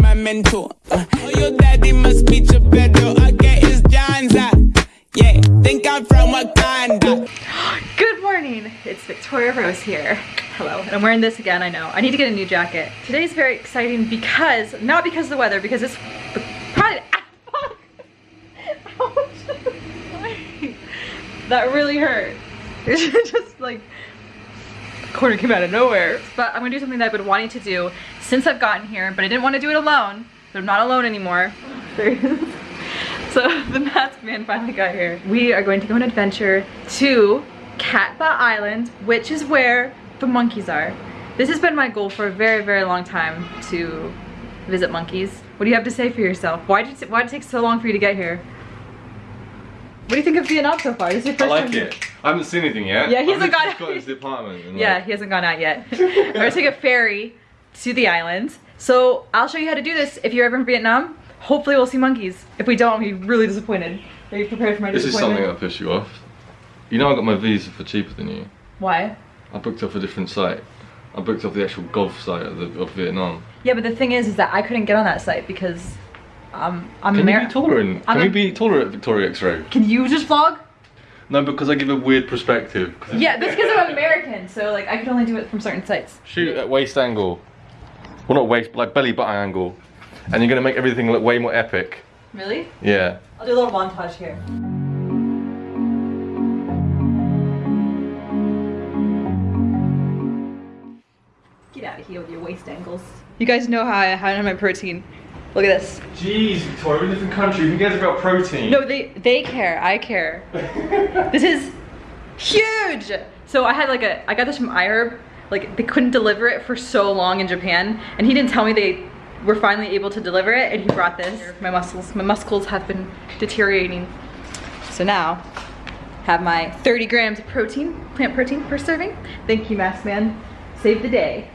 my mentor. Uh, oh, your daddy must be Geppetto. I get his Janza. Yeah, think I'm from Wakanda. Good morning, it's Victoria Rose here. Hello, and I'm wearing this again, I know. I need to get a new jacket. Today's very exciting because, not because of the weather, because it's probably, that really hurt. It's just like, corner came out of nowhere. But I'm gonna do something that I've been wanting to do since I've gotten here, but I didn't want to do it alone. But I'm not alone anymore. so the masked man finally got here. We are going to go on an adventure to Cat Ba Island, which is where the monkeys are. This has been my goal for a very, very long time to visit monkeys. What do you have to say for yourself? Why did it, why did it take so long for you to get here? What do you think of Vietnam so far? This is your I like time it. I haven't seen anything yet. Yeah, he hasn't got- just got apartment. Yeah, like, he hasn't gone out yet. We're gonna take a ferry to the island. So I'll show you how to do this if you're ever in Vietnam. Hopefully we'll see monkeys. If we don't, I'll be really disappointed. Are you prepared for my this is something that'll piss you off. You know I got my visa for cheaper than you. Why? I booked off a different site. I booked off the actual golf site of, the, of Vietnam. Yeah, but the thing is, is that I couldn't get on that site because um, I'm Can you Ameri- be tolerant? I'm Can a- we be tolerant at Victoria X-Ray? Can you just vlog? No, because I give a weird perspective. Yeah, that's because I'm American, so like I can only do it from certain sites. Shoot at waist angle. Well, not waist, but like belly button angle. And you're gonna make everything look way more epic. Really? Yeah. I'll do a little montage here. Get out of here with your waist angles. You guys know how I how I have my protein. Look at this. Jeez, Victoria, we're in a different country. Who cares about protein? No, they they care. I care. this is huge. So I had like a I got this from iHerb. Like they couldn't deliver it for so long in Japan, and he didn't tell me they were finally able to deliver it, and he brought this. My muscles, my muscles have been deteriorating. So now, have my 30 grams of protein, plant protein per serving. Thank you, Mask Man. Save the day.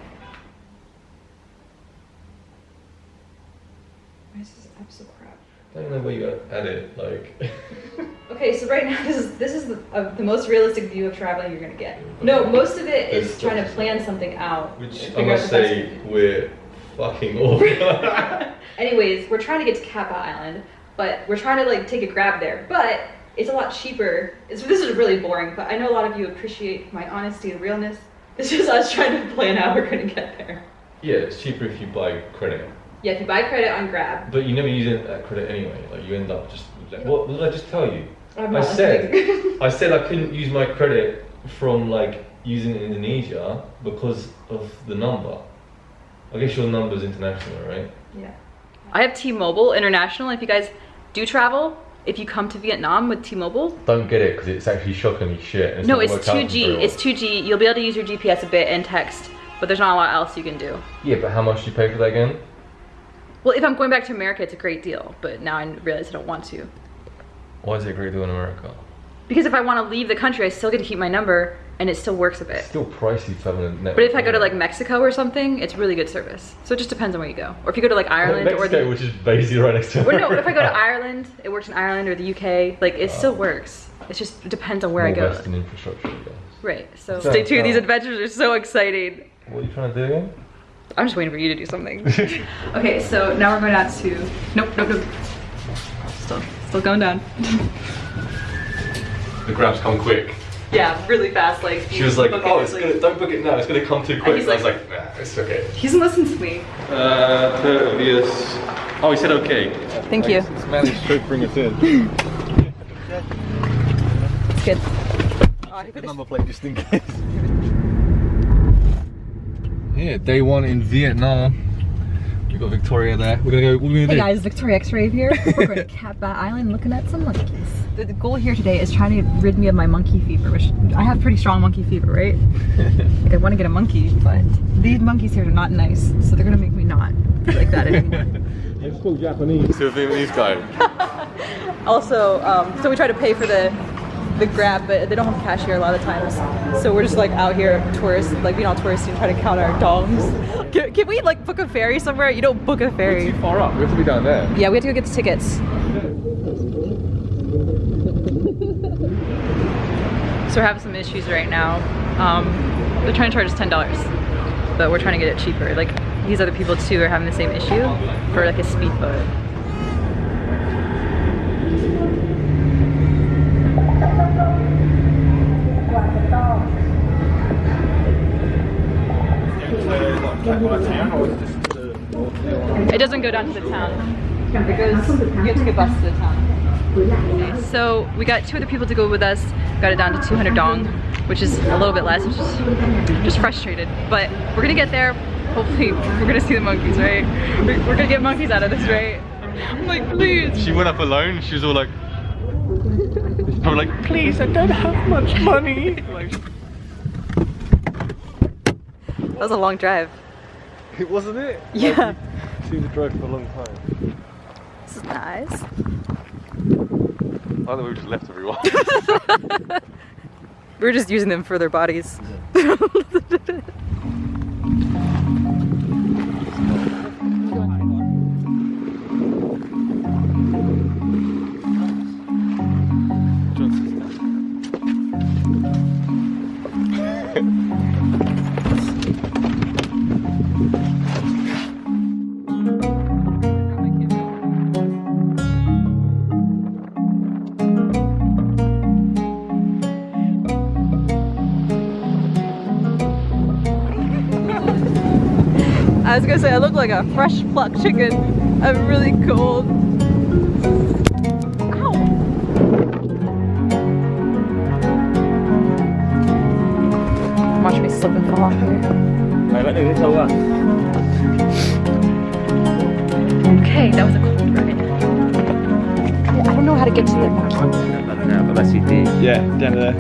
Why is this app so crap? I don't know where you add it, like. Okay, so right now this is this is the, uh, the most realistic view of traveling you're gonna get. No, most of it is trying to plan something out. Which I must say, we're fucking awful. Anyways, we're trying to get to Cat Ba Island, but we're trying to like take a grab there. But it's a lot cheaper. It's, this is really boring, but I know a lot of you appreciate my honesty and realness. It's just us trying to plan how we're gonna get there. yeah, it's cheaper if you buy credit. Yeah, if you buy credit on Grab, But you never use it- that credit anyway. Like you end up just. Like, what, what did I just tell you? I'm I not said. I said I couldn't use my credit from like using in Indonesia because of the number. I guess your number's international, right? yeah. I have T-Mobile International. If you guys do travel, if you come to Vietnam with T-Mobile, Don't get it because it's actually shockingly shit. and no, it's 2G. It's 2G. You'll be able to use your GPS a bit and text, but there's not a lot else you can do. Yeah, but how much do you pay for that again? Well, if I'm going back to America, it's a great deal, but now I realize I don't want to. Why is it a great deal in America? Because if I want to leave the country, I still get to keep my number, and it still works a bit. Still pricey to have a network. But if I go to like Mexico or something, it's really good service. So it just depends on where you go. Or if you go to like Ireland or Mexico, the which is basically right next to or America. no, if I go to Ireland, it works in Ireland or the UK. Like it still works. It just depends on where I go. Western infrastructure, I guess. Right. So So, stay tuned. These uh, adventures are so exciting. What are you trying to do again? I'm just waiting for you to do something. okay, so now we're going out to. Nope, nope, nope. Still, still going down. The grabs come quick. yeah, really fast. Like She was like, book it, "Oh, it's like- gonna don't book it now. It's gonna come too quick." he's And I was like- like, "Nah, it's okay." He doesn't listen to me. Uh, Tervius. Oh, he said okay. Thank you. Managed to bring us in. It's good. Number plate just in case. Yeah, day one in Vietnam. We got Victoria there. We're gonna go. What are we gonna Hey do? guys, Victoria X-Ray here. We're going to Cat Ba Island looking at some monkeys. The, the goal here today is trying to rid me of my monkey fever, which I have pretty strong monkey fever, right? like I want to get a monkey, but these monkeys here are not nice, so they're gonna make me not like that anymore. Let's talk Japanese. To a Vietnamese guy. also, um, so we try to pay for the the grab, but they don't have cash here a lot of times. So we're just like out here, tourists, like being all touristy and trying to count our dongs. Can, can we like book a ferry somewhere? You don't book a ferry. Too far up. We have to be down there. Yeah, we have to go get the tickets. So we're having some issues right now. Um, they're trying to charge us ten dollars, but we're trying to get it cheaper. Like these other people too are having the same issue for like a speedboat. It doesn't go down to the town. It goes, you have to get bus to the town. So we got two other people to go with us. Got it down to 200 dong, which is a little bit less, which is just frustrated. But we're gonna get there. Hopefully we're gonna see the monkeys, right? We're, gonna get monkeys out of this, right? I'm like, please. She went up alone. She was all like, probably like, please, I don't have much money. Like, That was a long drive. it wasn't it. Yeah. She was drove for a long time. This is nice. I thought we just left everyone. We're just using them for their bodies. I was gonna say I look like a fresh plucked chicken. I'm really cold. Me slip and fall off here. Mày vẫn đừng sâu à? Okay, that was a cold ride. I don't know how to get to the monkey. City. yeah, down there.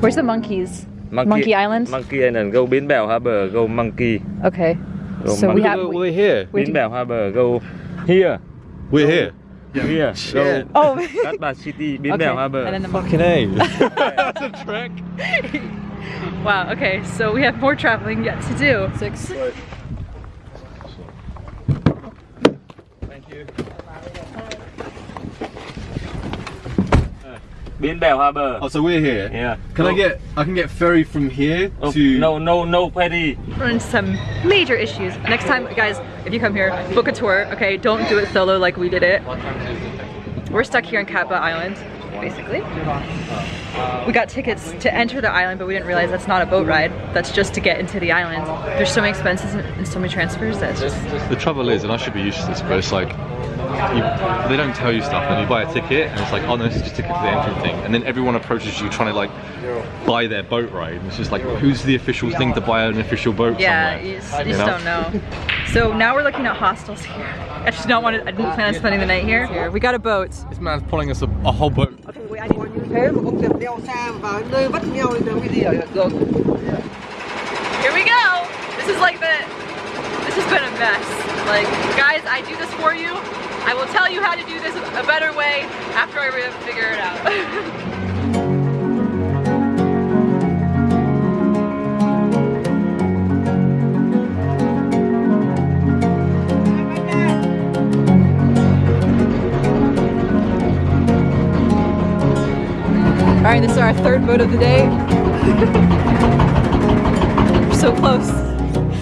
Where's the monkeys? Monkey Island? Monkey Island. Go Bến Bèo Harbor. Go Monkey. Okay. Go So we have... We're, here. we Bến Bèo Harbor. Go here. We're here. Here. Go Oh. Cát City. Bến okay. Bèo Harbor. And then the Fucking A. That's a trek. Wow, okay, so we have more traveling yet to do. Six. Thank you. Bến Bèo Harbor. Oh, so we're here. Yeah. Can Go. I oh. get? I can get ferry from here Oh, to. No, no, no ferry. Run into some major issues. Next time, guys, if you come here, book a tour, okay? Don't do it solo like we did it. We're stuck here in Cat Ba Island, basically. We got tickets to enter the island, but we didn't realize that's not a boat ride. That's just to get into the island. There's so many expenses and and so many transfers that's just The trouble is, and I should be used to this, but it's like you, they don't tell you stuff, and you buy a ticket, and it's like, oh no, this is just a ticket for the entrance thing, and then everyone approaches you trying to like buy their boat ride, and it's just like, who's the official thing to buy an official boat Yeah, somewhere? you just, you just don't know. So now we're looking at hostels here. I just don't want to, I didn't plan on spending the night here. We got a boat. This man's pulling us a, a whole boat. Thế mà không được đeo xa vào nơi vắt nhau thì cái gì ở đường Here we go. This is like the, this has been a mess. Like, guys, I do this for you. I will tell you how to do this a better way after I figure it out. our third boat of the day. We're so close.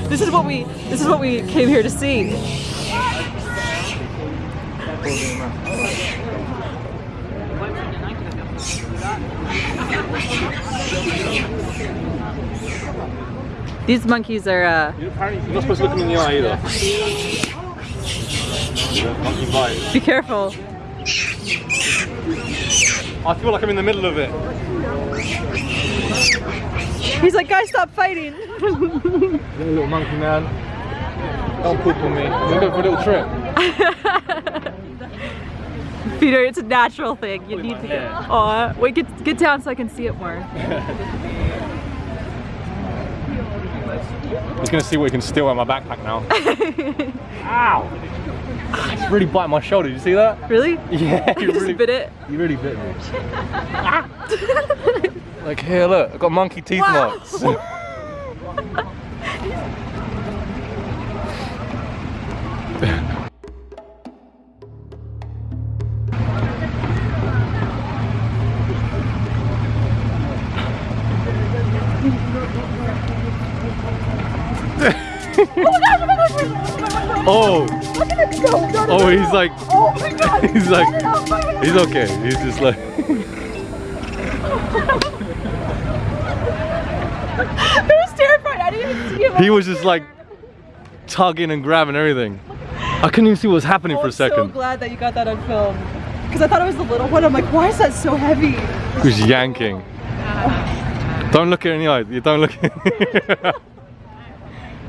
This is what we this is what we came here to see. These monkeys are uh, You're not supposed to look them in the eye either. Be careful. I feel like I'm in the middle of it. He's like, guys, stop fighting. little monkey man. Don't poop on me. We're going for a little trip. Peter, it's a natural thing. You need to get. Aw, wait, get get down so I can see it more. He's gonna see what he can steal out of my backpack now. Ow! It's really biting my shoulder. Did you see that? Really? Yeah. You really bit it. You really bit me. ah. like here, look. I've got monkey teeth wow. marks. oh! Look at it go! Oh, he's like, Oh my god! he's like, Get it out, my God. he's okay. He's just like, I was terrified. I didn't even see him. he was just like tugging and grabbing everything. I couldn't even see what was happening Oh, for a oh, I'm so glad that you got that on film. Because I thought it was the little one. I'm like, why is that so heavy? He was yanking. Don't look at in the eye. You don't look.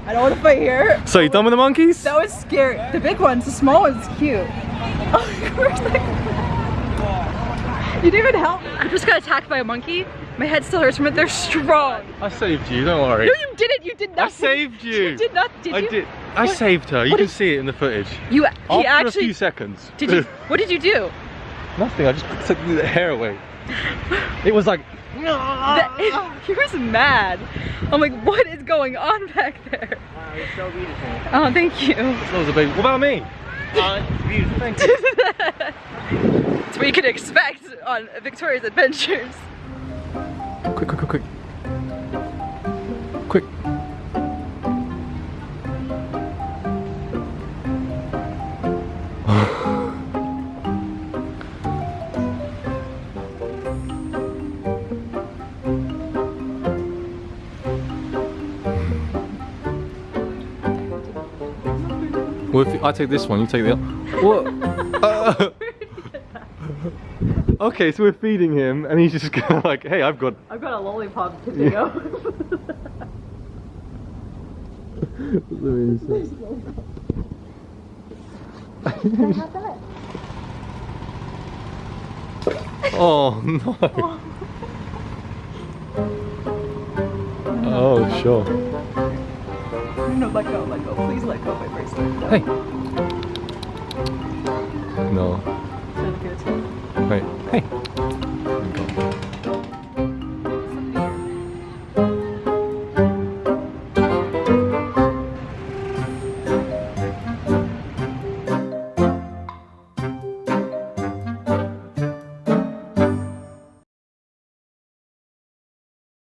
I don't want to fight here. so you done with the monkeys? That was scary. The big one's, the small one's cute. Oh, of course. You didn't even help. I just got attacked by a monkey. My head still hurts from it. They're strong. I saved you. Don't worry. No, you didn't. You did nothing. I saved you. You did not. Did I you? did. I What- saved her. You what can did- see it in the footage. You. After He a few seconds. Did you? What did you do? Nothing. I just took the hair away. It was like. That- he was mad. I'm like, what is going on back there? It's so beautiful. Oh, thank you. That was a big. What about me? Uh, it's beautiful. Thank you. It's what you can expect on Victoria's Adventures. quick, quick, quick, quick. Quick. Well, if I take this one, you take the other. What? Uh, okay, so we're feeding him, and he's just going like, "Hey, I've got I've got a lollipop tomato. oh no. Oh sure. No, let go, let go. Please let go of my bracelet. No. Hey. No.